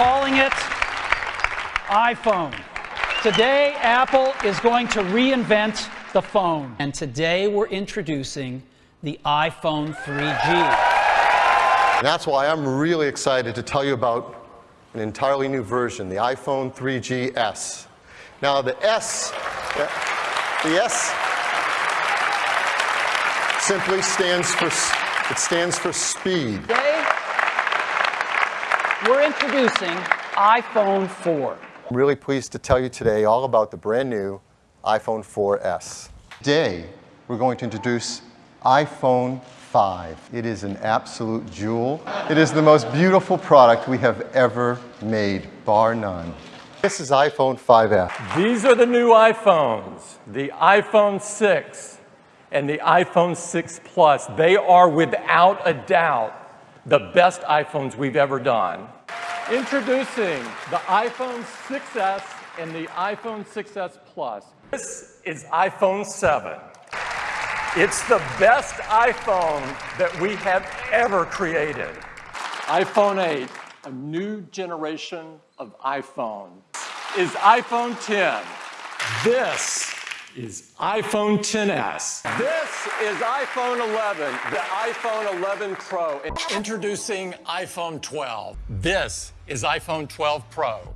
calling it iPhone. Today, Apple is going to reinvent the phone. And today, we're introducing the iPhone 3G. That's why I'm really excited to tell you about an entirely new version, the iPhone 3GS. Now, the S, the S simply stands for, it stands for speed. Today, we're introducing iPhone 4. I'm really pleased to tell you today all about the brand new iPhone 4S. Today, we're going to introduce iPhone 5. It is an absolute jewel. It is the most beautiful product we have ever made, bar none. This is iPhone 5S. These are the new iPhones, the iPhone 6 and the iPhone 6 Plus. They are without a doubt the best iPhones we've ever done. Introducing the iPhone 6S and the iPhone 6S Plus. This is iPhone 7. It's the best iPhone that we have ever created. iPhone 8, a new generation of iPhone, is iPhone 10. This is iPhone 10s. This is iPhone 11, the iPhone 11 Pro. Introducing iPhone 12. This is iPhone 12 Pro.